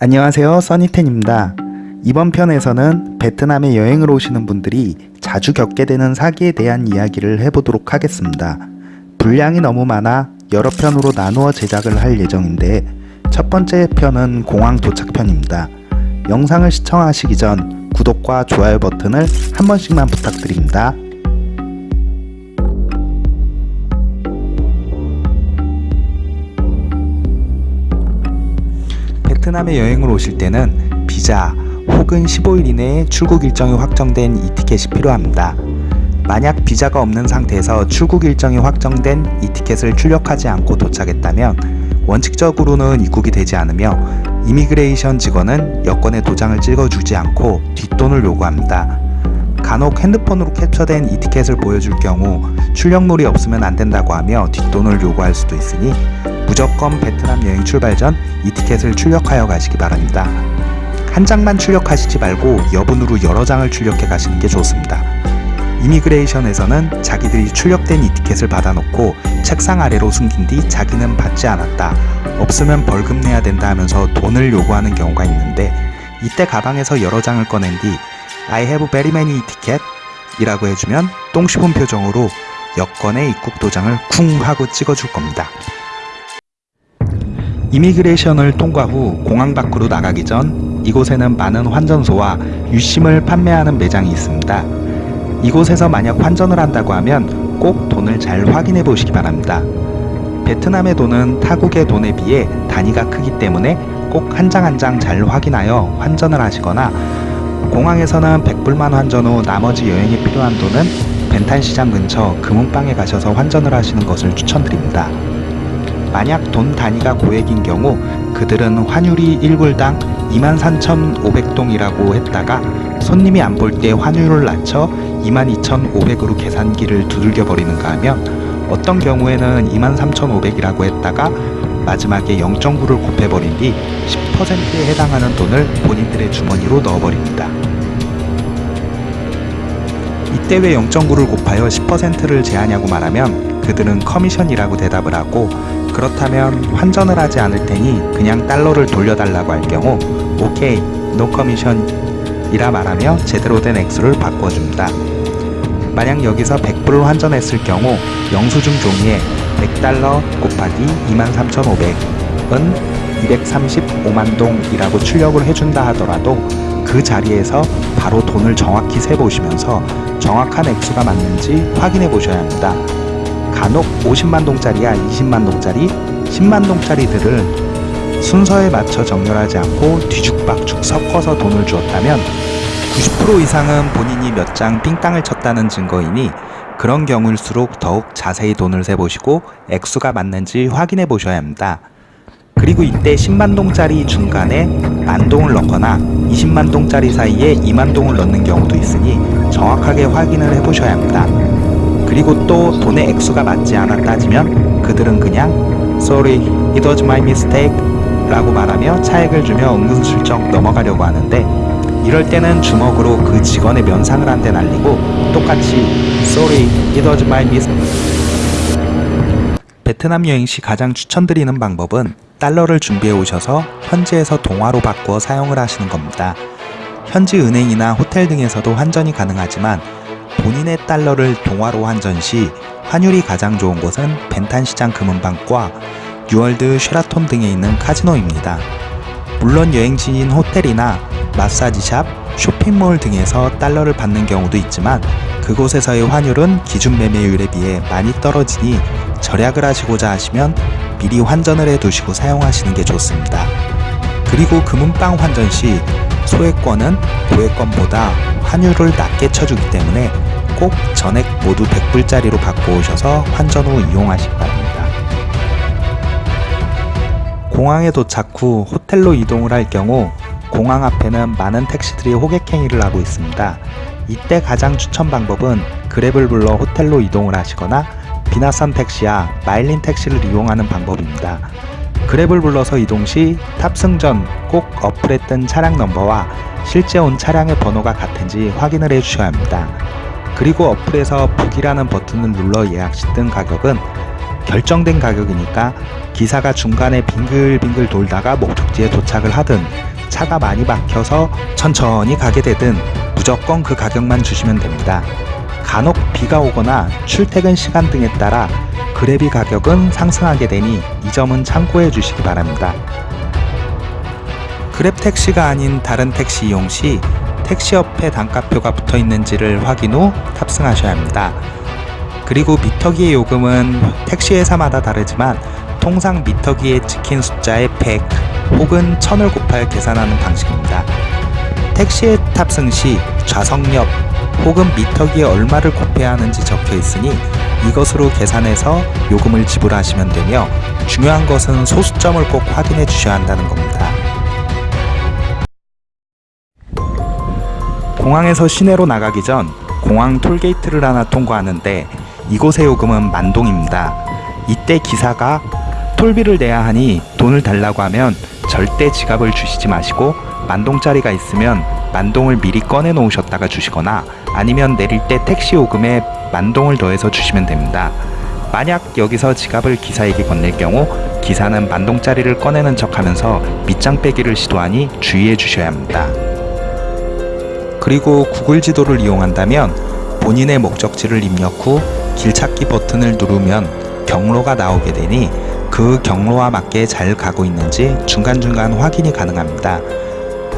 안녕하세요 써니텐입니다. 이번 편에서는 베트남에 여행을 오시는 분들이 자주 겪게 되는 사기에 대한 이야기를 해보도록 하겠습니다. 분량이 너무 많아 여러 편으로 나누어 제작을 할 예정인데 첫 번째 편은 공항 도착 편입니다. 영상을 시청하시기 전 구독과 좋아요 버튼을 한 번씩만 부탁드립니다 베트남에 여행을 오실 때는 비자 혹은 15일 이내에 출국 일정이 확정된 이 티켓이 필요합니다. 만약 비자가 없는 상태에서 출국 일정이 확정된 이 티켓을 출력하지 않고 도착했다면 원칙적으로는 입국이 되지 않으며 이미그레이션 직원은 여권에 도장을 찍어주지 않고 뒷돈을 요구합니다. 간혹 핸드폰으로 캡처된 이 티켓을 보여줄 경우 출력물이 없으면 안 된다고 하며 뒷돈을 요구할 수도 있으니 무조건 베트남 여행 출발 전 이 티켓을 출력하여 가시기 바랍니다. 한 장만 출력하시지 말고 여분으로 여러 장을 출력해 가시는 게 좋습니다. 이미그레이션에서는 자기들이 출력된 이 티켓을 받아놓고 책상 아래로 숨긴 뒤 자기는 받지 않았다. 없으면 벌금 내야 된다 하면서 돈을 요구하는 경우가 있는데 이때 가방에서 여러 장을 꺼낸 뒤 I have very many ticket 이라고 해주면 똥 씹은 표정으로 여권의 입국 도장을 쿵 하고 찍어줄 겁니다. 이미그레이션을 통과 후 공항 밖으로 나가기 전 이곳에는 많은 환전소와 유심을 판매하는 매장이 있습니다. 이곳에서 만약 환전을 한다고 하면 꼭 돈을 잘 확인해 보시기 바랍니다. 베트남의 돈은 타국의 돈에 비해 단위가 크기 때문에 꼭 한 장 한 장 잘 확인하여 환전을 하시거나 공항에서는 100불만 환전 후 나머지 여행에 필요한 돈은 벤탄시장 근처 금은방에 가셔서 환전을 하시는 것을 추천드립니다. 만약 돈 단위가 고액인 경우 그들은 환율이 1불당 23,500동이라고 했다가 손님이 안 볼 때 환율을 낮춰 22,500으로 계산기를 두들겨 버리는가 하면 어떤 경우에는 23,500이라고 했다가 마지막에 0.9를 곱해버린 뒤 10%에 해당하는 돈을 본인들의 주머니로 넣어버립니다. 이때 왜 0.9를 곱하여 10%를 제하냐고 말하면 그들은 커미션이라고 대답을 하고 그렇다면 환전을 하지 않을 테니 그냥 달러를 돌려달라고 할 경우 OK no commission 이라 말하며 제대로 된 액수를 바꿔줍니다. 만약 여기서 100불을 환전했을 경우 영수증 종이에 100달러 곱하기 23,500은 235만 동이라고 출력을 해준다 하더라도 그 자리에서 바로 돈을 정확히 세보시면서 정확한 액수가 맞는지 확인해 보셔야 합니다. 간혹 50만 동짜리야 20만 동짜리, 10만 동짜리들을 순서에 맞춰 정렬하지 않고 뒤죽박죽 섞어서 돈을 주었다면 90% 이상은 본인이 몇 장 삥땅을 쳤다는 증거이니 그런 경우일수록 더욱 자세히 돈을 세보시고 액수가 맞는지 확인해 보셔야 합니다. 그리고 이때 10만 동짜리 중간에 만 동을 넣거나 20만 동짜리 사이에 2만 동을 넣는 경우도 있으니 정확하게 확인을 해 보셔야 합니다. 그리고 또 돈의 액수가 맞지 않아 따지면 그들은 그냥 Sorry, it was my mistake 라고 말하며 차액을 주며 은근슬쩍 넘어가려고 하는데 이럴 때는 주먹으로 그 직원의 면상을 한 대 날리고 똑같이 Sorry, it was my mistake 베트남 여행 시 가장 추천드리는 방법은 달러를 준비해 오셔서 현지에서 동화로 바꾸어 사용을 하시는 겁니다. 현지 은행이나 호텔 등에서도 환전이 가능하지만 본인의 달러를 동화로 환전 시 환율이 가장 좋은 곳은 벤탄시장 금은방과 뉴월드 쉐라톤 등에 있는 카지노입니다. 물론 여행지인 호텔이나 마사지샵, 쇼핑몰 등에서 달러를 받는 경우도 있지만 그곳에서의 환율은 기준 매매율에 비해 많이 떨어지니 절약을 하시고자 하시면 미리 환전을 해 두시고 사용하시는 게 좋습니다. 그리고 금은방 환전 시 소액권은 고액권보다 환율을 낮게 쳐주기 때문에 꼭 전액 모두 100불짜리로 바꿔오셔서 환전 후 이용하시기 바랍니다. 공항에 도착 후 호텔로 이동을 할 경우 공항 앞에는 많은 택시들이 호객행위를 하고 있습니다. 이때 가장 추천 방법은 그랩을 불러 호텔로 이동을 하시거나 비나선 택시야 마일린 택시를 이용하는 방법입니다. 그랩을 불러서 이동 시 탑승 전 꼭 어플에 뜬 차량 넘버와 실제 온 차량의 번호가 같은지 확인을 해 주셔야 합니다. 그리고 어플에서 북이라는 버튼을 눌러 예약 시 뜬 가격은 결정된 가격이니까 기사가 중간에 빙글빙글 돌다가 목적지에 도착을 하든 차가 많이 막혀서 천천히 가게 되든 무조건 그 가격만 주시면 됩니다. 간혹 비가 오거나 출퇴근 시간 등에 따라 그래비 가격은 상승하게 되니 이 점은 참고해 주시기 바랍니다. 그랩 택시가 아닌 다른 택시 이용 시 택시 옆에 단가표가 붙어 있는지를 확인 후 탑승하셔야 합니다. 그리고 미터기의 요금은 택시 회사마다 다르지만 통상 미터기에 찍힌 숫자의 100 혹은 1000을 곱하여 계산하는 방식입니다. 택시에 탑승 시 좌석 옆 혹은 미터기에 얼마를 곱해야 하는지 적혀 있으니 이것으로 계산해서 요금을 지불하시면 되며 중요한 것은 소수점을 꼭 확인해 주셔야 한다는 겁니다. 공항에서 시내로 나가기 전 공항 톨게이트를 하나 통과하는데 이곳의 요금은 만동입니다. 이때 기사가 톨비를 내야 하니 돈을 달라고 하면 절대 지갑을 주시지 마시고 만동짜리가 있으면 만동을 미리 꺼내 놓으셨다가 주시거나 아니면 내릴 때 택시 요금에 만동을 더해서 주시면 됩니다. 만약 여기서 지갑을 기사에게 건넬 경우 기사는 만동짜리를 꺼내는 척 하면서 밑장 빼기를 시도하니 주의해 주셔야 합니다. 그리고 구글 지도를 이용한다면 본인의 목적지를 입력 후 길찾기 버튼을 누르면 경로가 나오게 되니 그 경로와 맞게 잘 가고 있는지 중간중간 확인이 가능합니다.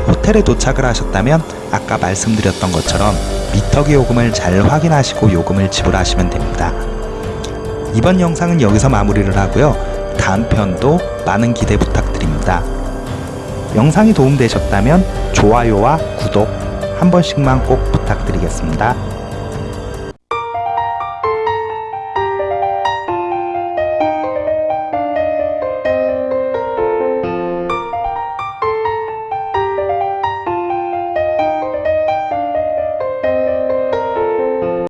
호텔에 도착을 하셨다면 아까 말씀드렸던 것처럼 미터기 요금을 잘 확인하시고 요금을 지불하시면 됩니다. 이번 영상은 여기서 마무리를 하고요. 다음 편도 많은 기대 부탁드립니다. 영상이 도움되셨다면 좋아요와 구독 한 번씩만 꼭 부탁드리겠습니다.